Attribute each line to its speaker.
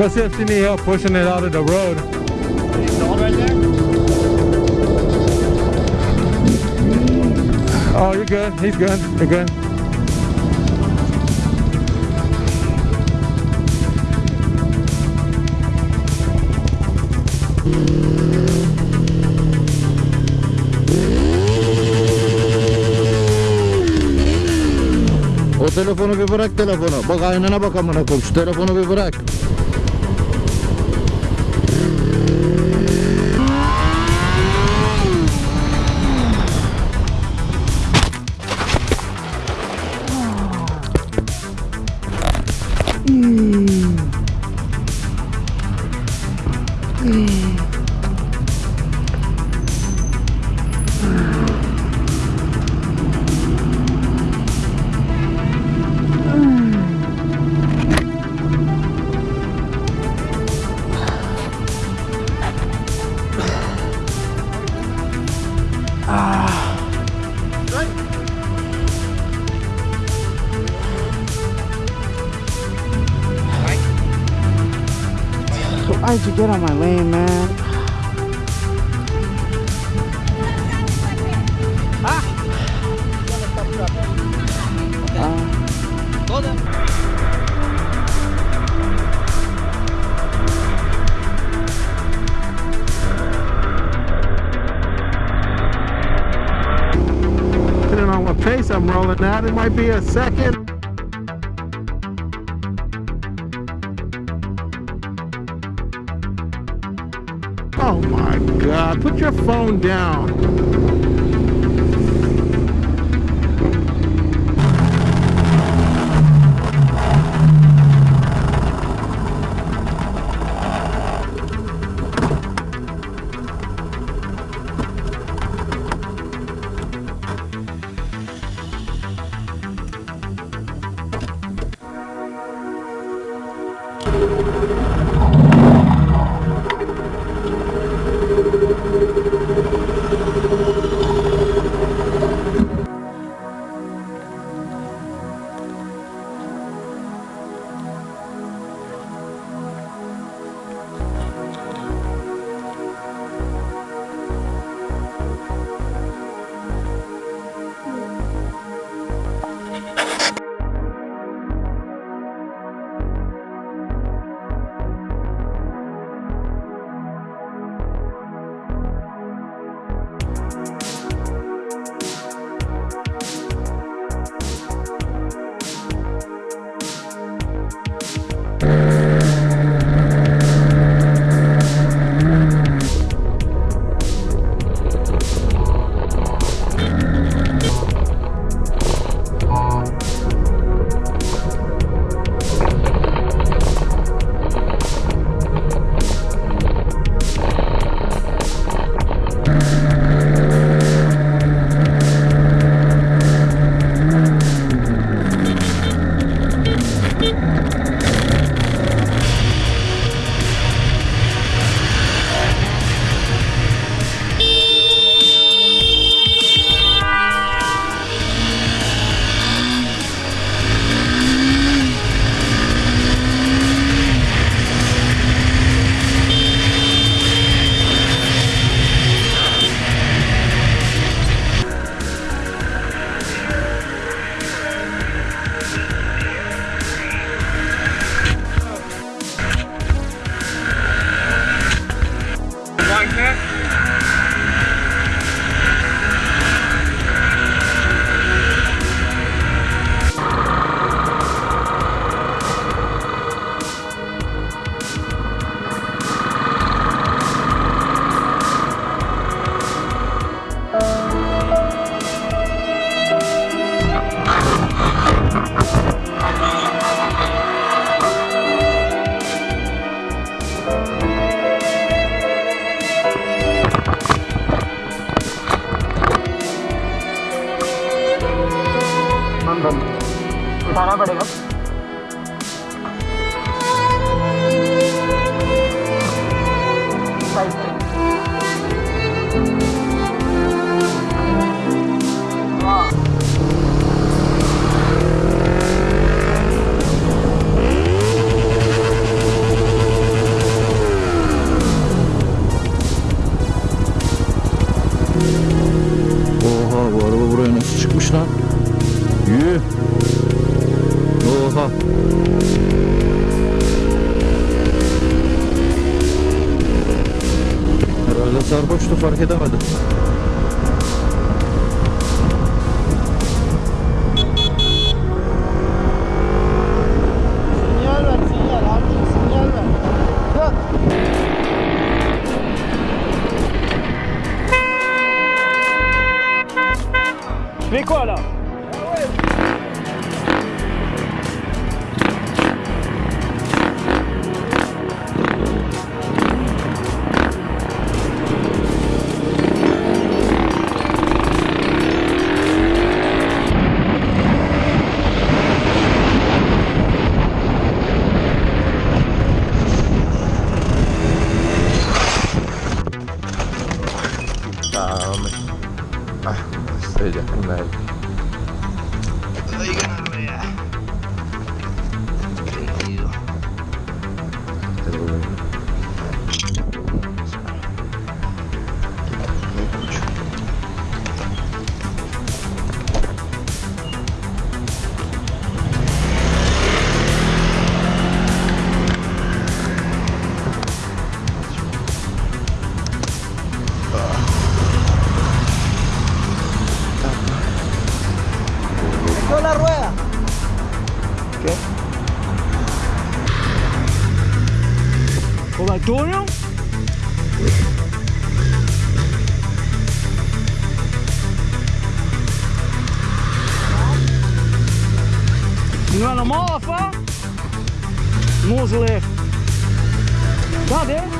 Speaker 1: You need help pushing it out of the road. Oh, you're good. He's good. You're good.
Speaker 2: O telefonu bir bırak telefonu. Bak aynana bak amına koyayım. Şu telefonu bir bırak.
Speaker 3: Why'd you get on my lane, man?
Speaker 1: Depending on what pace I'm rolling at, it might be a second. God, put your phone down.
Speaker 3: हम पड़ेगा।
Speaker 2: Sarhoştu fark edemedim.
Speaker 4: Sinyal
Speaker 3: miles left.